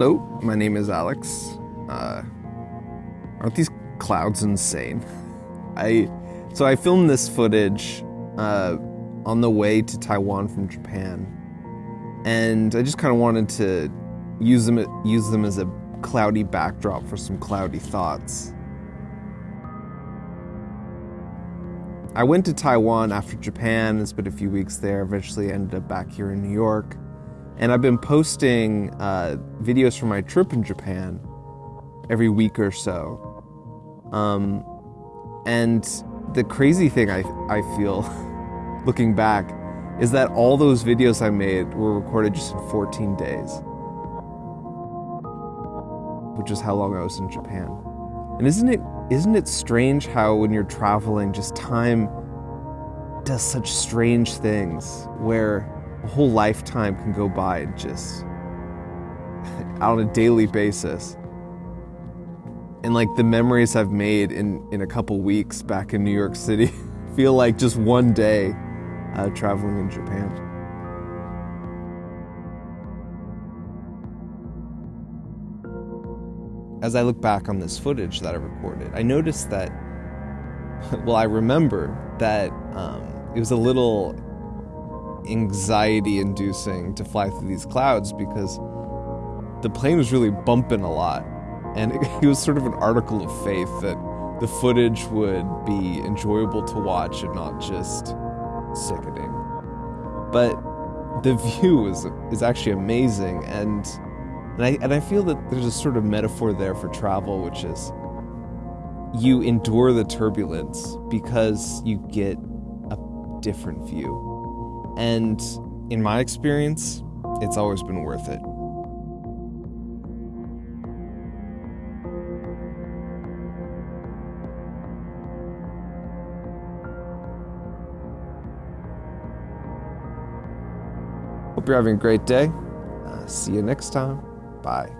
Hello, my name is Alex. Uh, aren't these clouds insane? I so I filmed this footage uh, on the way to Taiwan from Japan, and I just kind of wanted to use them use them as a cloudy backdrop for some cloudy thoughts. I went to Taiwan after Japan and spent a few weeks there. Eventually, ended up back here in New York, and I've been posting uh, videos from my trip in Japan every week or so. Um, and the crazy thing I I feel, looking back, is that all those videos I made were recorded just in 14 days, which is how long I was in Japan. And isn't it isn't it strange how when you're traveling, just time does such strange things where a whole lifetime can go by just on a daily basis. And like the memories I've made in, in a couple weeks back in New York City feel like just one day uh, traveling in Japan. As I look back on this footage that I recorded, I noticed that, well, I remember that um, it was a little anxiety inducing to fly through these clouds because the plane was really bumping a lot. And it, it was sort of an article of faith that the footage would be enjoyable to watch and not just sickening. But the view is, is actually amazing and and I, and I feel that there's a sort of metaphor there for travel, which is you endure the turbulence because you get a different view. And in my experience, it's always been worth it. Hope you're having a great day. Uh, see you next time. Bye.